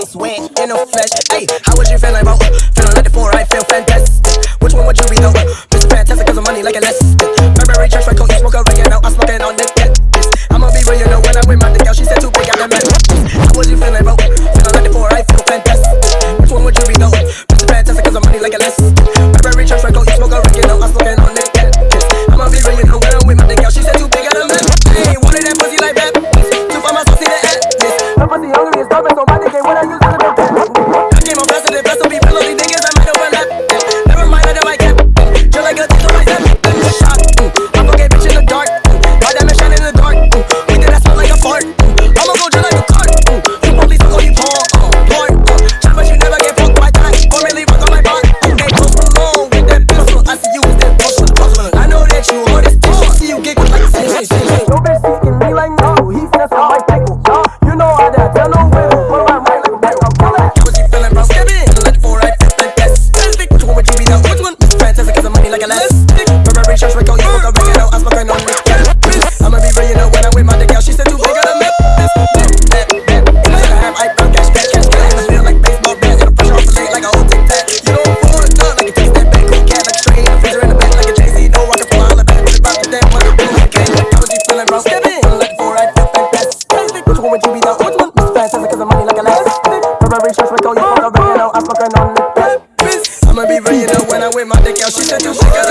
veins went in the flesh. Hey, how was you feeling about? Feeling like the four, I feel fantastic. Which one would you be though? Mr. Fantastic, cause I'm money like a less. Burberry church, I coat, smoke a ring out. I'm smoking on this. Get. I'ma be real, you know, when I'm with my girl. she said too big, I'm mad. How was you feeling about? Feeling like the four, I feel fantastic. Which one would you be though? Mr. Fantastic, cause I'm money like a less. Burberry church, I coat, smoke a ring out. I'm smoking on this. Get. I'ma be real, you know, when I'm with my girl. she said too big, I'm mad. Hey, wanted that pussy like that. Too far, my saucy, that ass. That pussy hungry, it's so bad. o que que tá em? Não em mim lá em Till I ground step in, like four right, step and press. What you want to be the ultimate? Miss fast, I'm because of money like a last. Ferrari shorts, we call you for a real, I'm fucking on the best. I'ma be real, you know, when I wear my dick out, she said you should it.